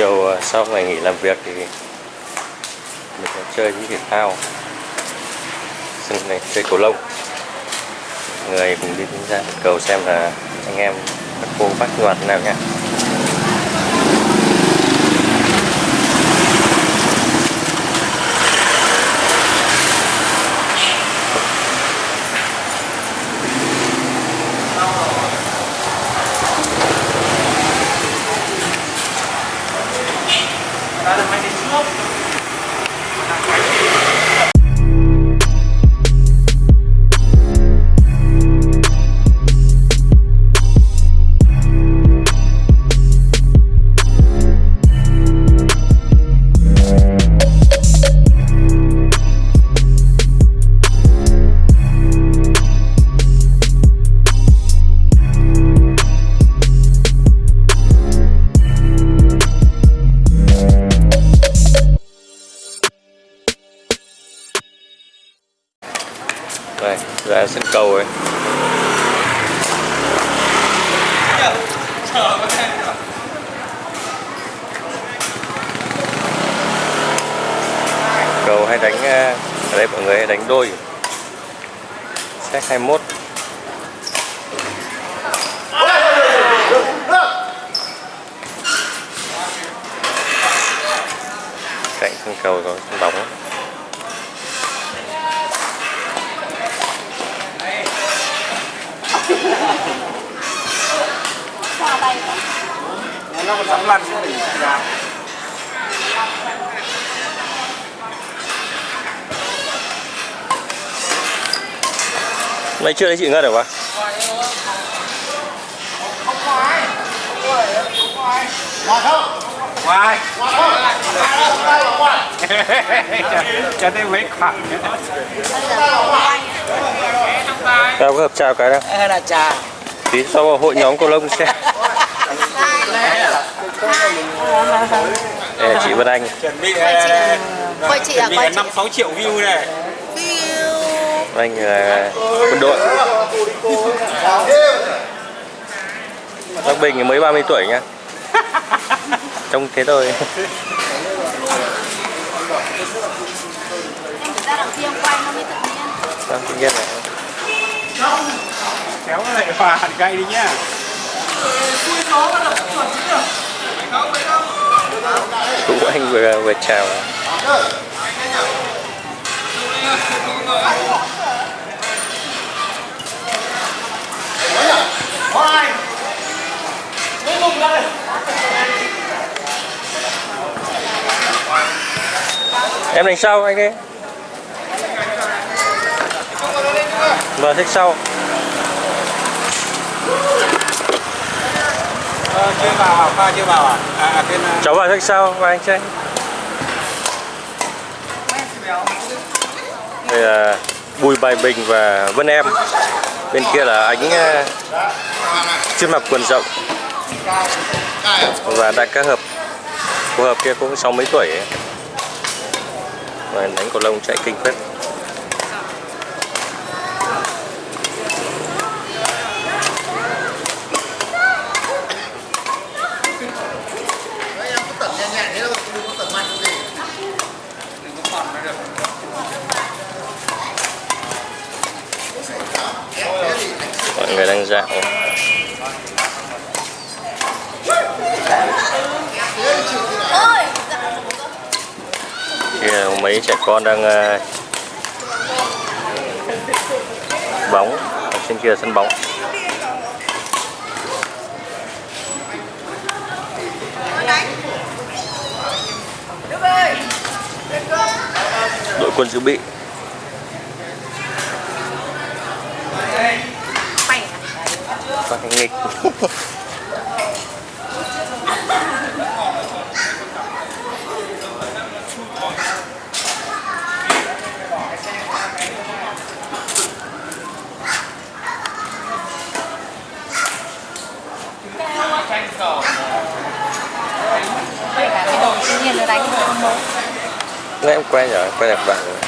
chiều ờ, sau ngày nghỉ làm việc thì mình sẽ chơi những thể thao. Sân này, chơi cầu lông. Người cùng đi ra cầu xem là anh em các cô bác ngoặt nào nha cạnh sân cầu có sân bóng nó còn sắm lăn đỉnh giá Mày chưa thấy chị Ngân được quá? Ngoài. Cho thêm mấy khoảng Tao có hợp chào cái đâu hay là trà Tí sau vào hội nhóm cầu lông xem. Là chị Vân Anh. Chuẩn bị Quay chị. à, quay chị. năm sáu triệu view này. Vân Anh là quân đội. Bác Bình thì mới 30 tuổi nha Trông thế thôi. Em ra đằng kia em quay nó mới tự nhiên. Vâng, tự nhiên kéo lại hòa hẳn cây đi nhá. Vũ Anh vừa vừa chào Em đánh sau anh đi. Vâng, thích sau. Ờ, chưa vào à? Pha chưa vào à? À, à bên à, Cháu vào thích sau và anh chơi. Đây là Bùi Bài Bình và Vân Em. Bên kia là ánh ờ, chuyên mặc quần rộng. Và đại ca hợp. Cô hợp kia cũng sáu mấy tuổi ấy. Và đánh cầu lông chạy kinh phết. Mọi người đang dạo Ôi Kia là mấy trẻ con đang ờ, bóng ở trên kia là sân bóng. Đội quân dự bị. Mày nghịch. Vậy đánh bố. Nãy em quay rồi, quay đẹp bạn rồi.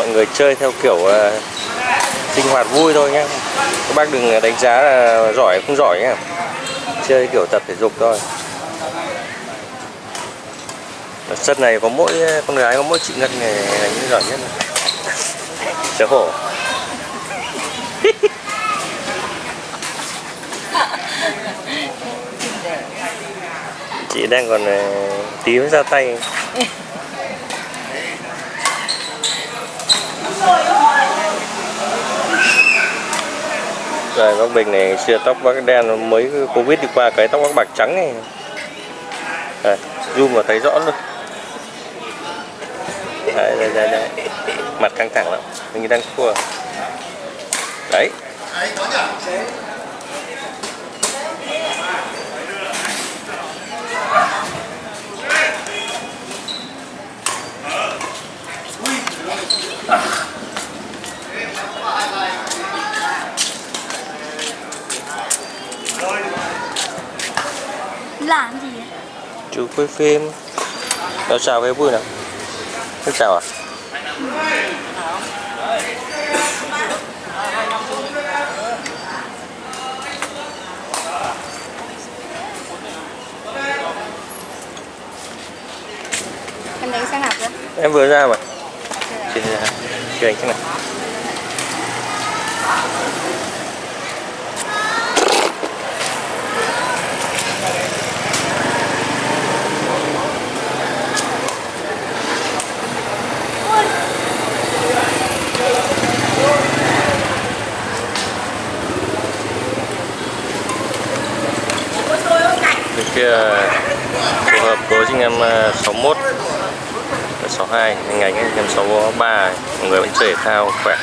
Mọi người chơi theo kiểu ờ, sinh hoạt vui thôi nhé các bác đừng đánh giá là giỏi không giỏi nhé chơi kiểu tập thể dục thôi. Ở sân này có mỗi con gái có mỗi chị Ngân này là những giỏi nhất xấu hổ chị đang còn ờ, tí mới ra tay rồi bác Bình này xưa tóc bác đen mới Covid đi qua cái tóc bác bạc trắng này Đây, zoom vào thấy rõ luôn. Đấy, đấy, đấy, đấy. mặt căng thẳng lắm mình đang cua đấy. Làm gì chú quay phim. Cháu chào cái vui nào. Thích chào à? Em đánh sang nào cơ? em vừa ra mà. Chị chị đánh này bên kia ờ, phù hợp với anh em ờ, 61 62 anh anh em 63 người vẫn chơi thể thao, khỏe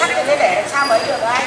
sắt lên đấy để sao mới được anh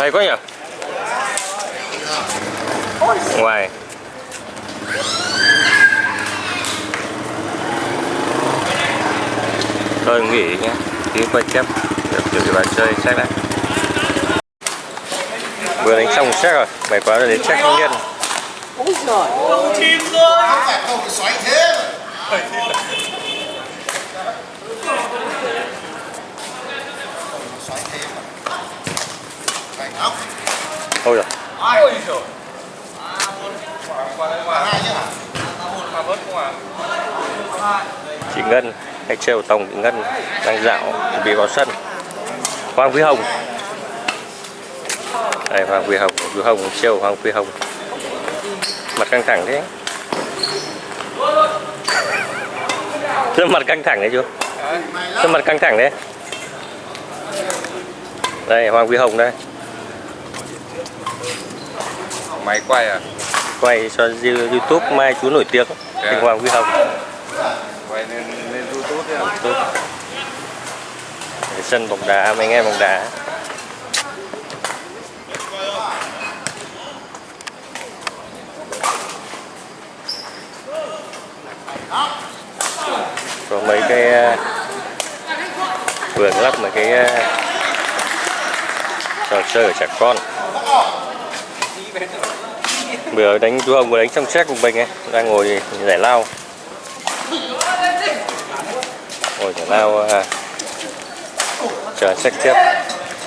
hay quá nhỉ ngoài thôi nghỉ nhé. Tí quay tiếp. Được từ cái bàn chơi check đấy vừa đánh xong check rồi. Mày quá rồi đến check thanh niên úi giời không phải không? Phải thế xoáy thế mà phải ốc ôi rồi. Ôi chị Ngân, hay trêu tổng chị Ngân, đang dạo chuẩn bị vào sân. Hoàng Quý Hồng. Đây, Hoàng Quý Hồng Quý Hồng trêu Hoàng Quý Hồng. Mặt căng thẳng thế. Sao mặt căng thẳng đấy chú Sao mặt căng thẳng đấy. Đây, Hoàng quý Hồng đây. Máy quay à? quay cho YouTube mai chú nổi tiếng Thành Hoàng Vi Hồng. Quay lên lên YouTube đấy à? Cái sân bóng đá mấy anh em bóng đá. Có mấy cái ờ, vườn lắp mấy cái ờ, trò chơi của trẻ con vừa đánh chú hồng vừa đánh trong xét cùng mình ấy. Đang ngồi giải lao. Ngồi giải lao à, chờ sách tiếp.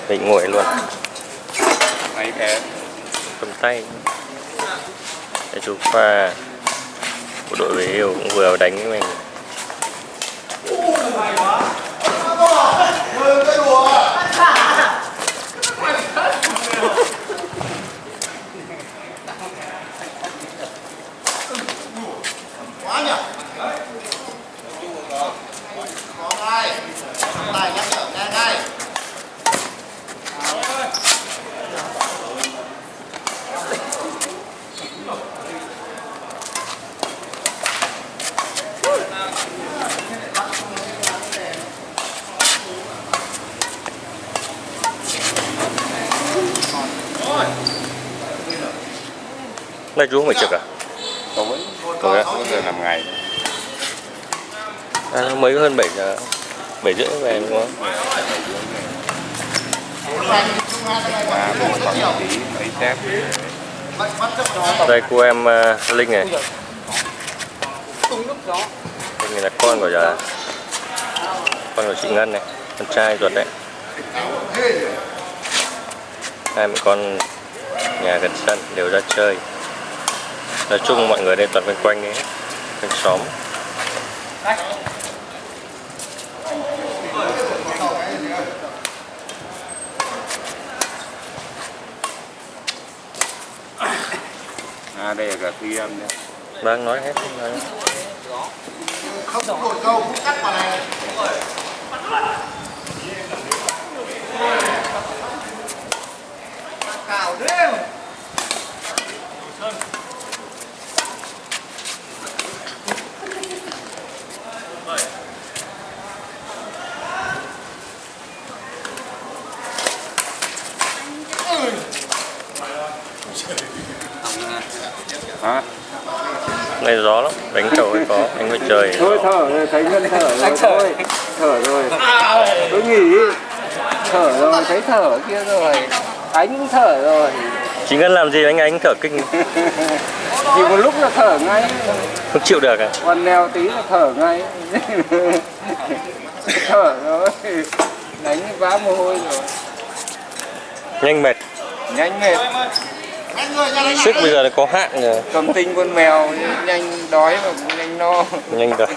Định ngồi luôn. Cầm tay. Để chú pha của đội về yêu cũng vừa đánh với mình Quá nhỉ? Có ngay. Tài nhắc nhở nghe ngay. này chú không phải trực à? Tối. Tối á? Tối giờ làm ngày. à nó mới hơn 7 giờ bảy rưỡi về đúng không? À, một khoảng tí mấy tép. Đây cô em uh, Linh này Linh này là con của giờ con của chị Ngân này con trai ruột đấy hai mẹ con nhà gần sân đều ra chơi nói chung mọi người đây toàn quanh quanh ấy quanh xóm À, đây là cả ghi âm đấy. đang nói hết nói hết. không đổi câu cũng cắt vào này. Cào đêm. Hả? này gió lắm. Đánh cầu ấy có. Anh phải trời. Thôi thở rồi. Thấy ngân thở rồi. Thôi thở rồi. Tôi nghỉ. Thở rồi. Thấy thở kia rồi. Ánh cũng thở rồi. Chị Ngân làm gì anh anh thở kinh? Thì một lúc là thở ngay. Không chịu được à? Còn neo tí là thở ngay. Thở rồi. Đánh vã mồ hôi rồi. Nhanh mệt. Nhanh mệt sức bây giờ là có hạn rồi. Cầm tinh con mèo nhanh đói mà cũng nhanh no. Nhanh rồi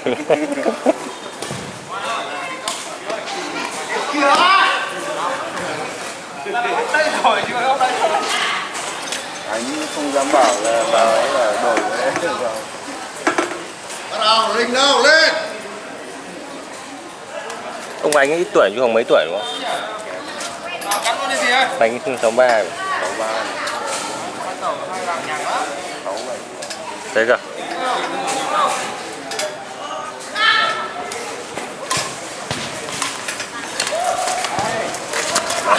anh không dám bảo là bà ấy là đổi đấy. Bắt đầu linh đâu lên. ông anh ít tuổi chứ không mấy tuổi đúng không? Ấy sáu ba. Sáu ba sáu bảy thấy chưa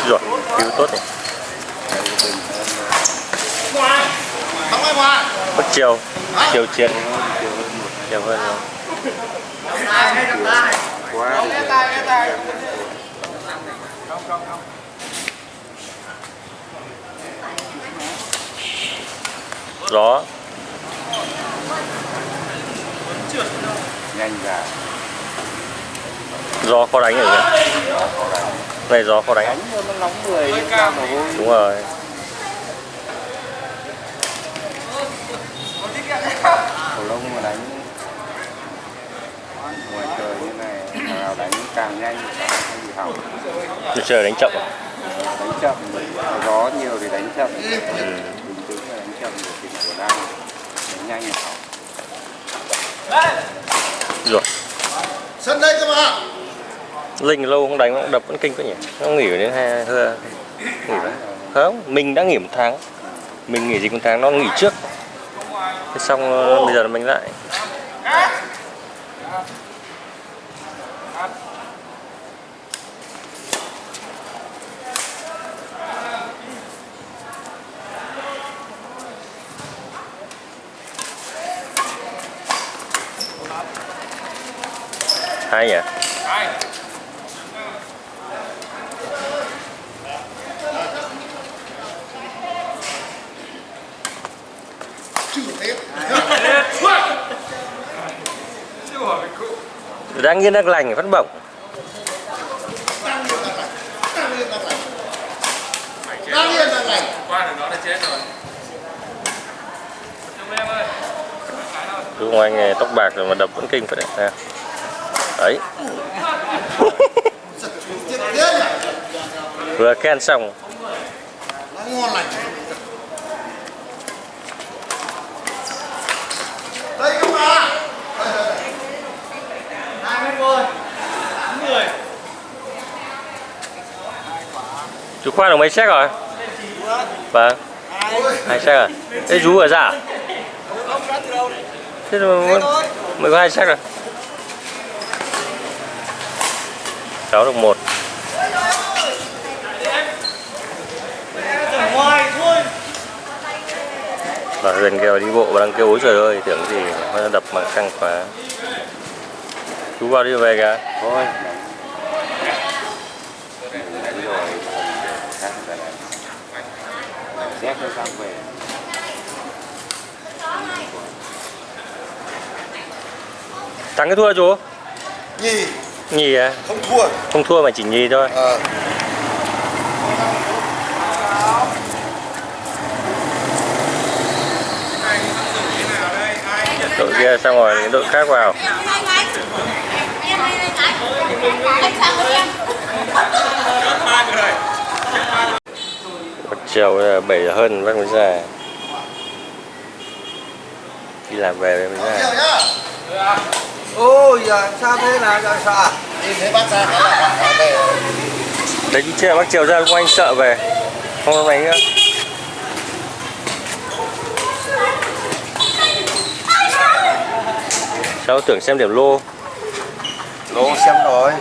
rồi cứu tốt này. Bất chiều chiều chiến. Chiều hơn rồi. Quá gió. Nhanh ra. Gió khó đánh rồi kìa này gió khó đánh. Đánh cho nó nóng người ra mồ hôi đúng rồi. Cầu lông mà đánh. Ngoài trời như này nào đánh càng nhanh càng bị hỏng. Tôi chờ đánh chậm à? đánh chậm. Gió nhiều thì đánh chậm. Bình tĩnh là đánh chậm để tìm của đang đánh nhanh là hỏng. Rồi. Sân đây cơ mà linh lâu không đánh cũng đập vẫn kinh quá nhỉ? Nó nghỉ đến hai hơ nghỉ vậy không mình đã nghỉ một tháng. Mình nghỉ dịch một tháng, nó nghỉ trước. Thế xong ờ, bây giờ mình lại. Hay nhỉ? Đang yên đang lành phát bổng. Đang yên đang lành Đúng không anh tóc bạc rồi mà đập vẫn kinh phải đấy. Đấy, vừa ken xong. Nó ngon lành đây các bạn chú khoan được mấy check rồi? Vâng. Hai check à? Thế chú ở giả? Thế mà mới, có hai check rồi. Cháu được một. Và gần kêu đi bộ và đang kêu ối trời ơi tưởng gì nó đập mà căng quá chú vào đi về kìa thôi Đấy rồi khác phải làm làm dép cho xong về thắng cái thua chú nhì nhì à không thua không thua mà chỉ nhì thôi ờ đội kia xong rồi đội khác vào một chiều là bảy giờ hơn bác mới ra. Đi làm về mới ra. Chiều nhá. Ôi giờ sao thế nào giờ sao nhìn thấy bác ra là đấy chưa bác chiều ra không anh sợ về. Không có máy nữa cháu tưởng xem điểm lô. Lô xem rồi.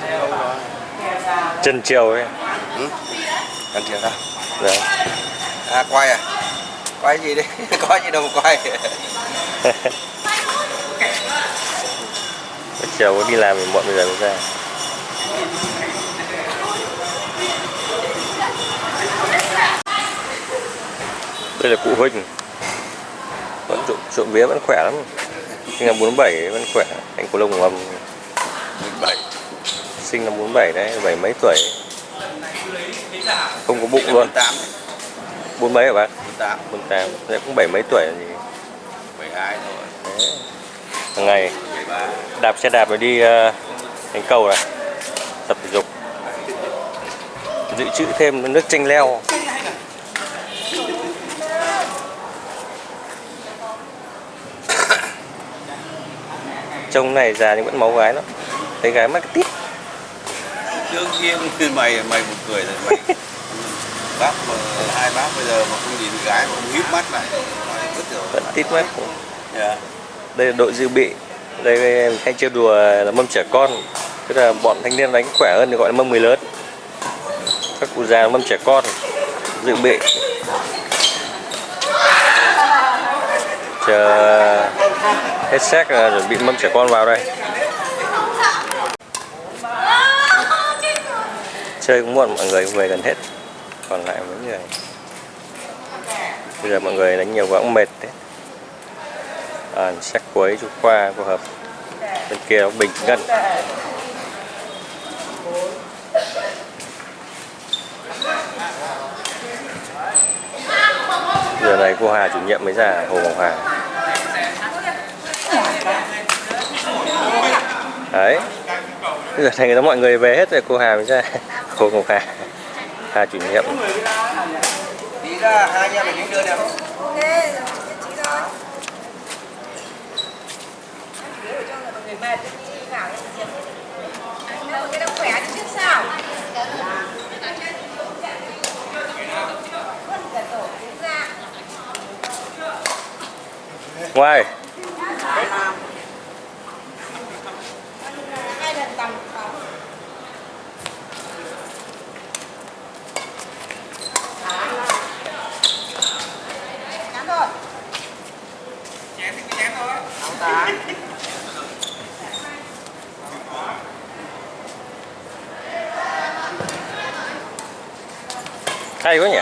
Chân chiều ấy. Ăn chưa sao đấy à quay à? Quay gì đi? Có gì đâu mà quay chiều có đi làm thì muộn bây giờ mới ra. Đây là cụ huynh vẫn trộm, trộm vía vẫn khỏe lắm. Sinh năm 47 vẫn khỏe. Anh của lông ngầm. Bảy. Sinh năm 47 đấy bảy mấy tuổi không có bụng luôn. Tám bốn mấy hả bác tám. Bốn tám. Cũng bảy mấy tuổi gì bảy hai đấy. hàng ngày đạp xe đạp rồi đi uh, thành cầu này. Tập thể dục. Dự trữ thêm nước chanh leo. Trông này già nhưng vẫn máu gái lắm. Thấy gái mắc tít. Đương nhiên mày mày một cười rồi mày bác mà hai bác bây giờ mà không nhìn gái mà không híp mắt lại rồi vẫn tít mắt. Dạ. đây là đội dự bị. Đây hay chơi đùa là mâm trẻ con. Tức là bọn thanh niên đánh khỏe hơn thì gọi là mâm người lớn. Các cụ già mâm trẻ con dự bị. Chờ hết xét là chuẩn bị mâm trẻ con vào đây. Chơi cũng muộn mọi người về gần hết còn lại mấy người. Bây giờ mọi người đánh nhiều quá cũng mệt đấy. À, sách cuối chú khoa phù hợp. Bên kia nó bình ngân. Giờ này cô Hà chủ nhiệm mới ra Hồ Ngọc Hà. Đấy. Bây giờ thành ra mọi người về hết rồi cô Hà mới ra Hồ Ngọc Hà. Kha chủ nhiệm Tí ra hai anh em mình đưa đẹp Ok, chị rồi Người mệt đi vào cái đồng khỏe trước sao Ngoài. Hay quá nhỉ?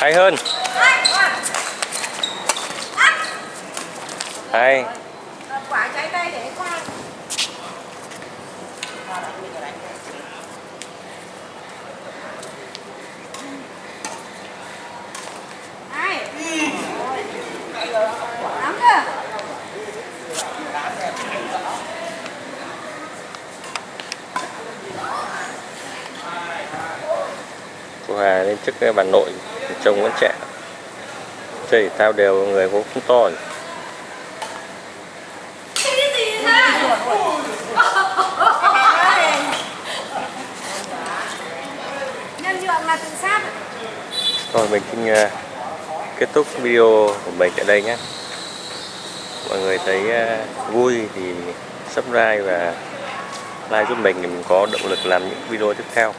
Hay hơn. Hay Quả trái cây để khoan. Hai. Lắm cơ và lên trước cái bà nội trông vẫn trẻ chơi thể thao đều người cũng không to rồi. Rồi mình xin à, kết thúc video của mình tại đây nhé. Mọi người thấy à, vui thì subscribe và like giúp mình để mình có động lực làm những video tiếp theo.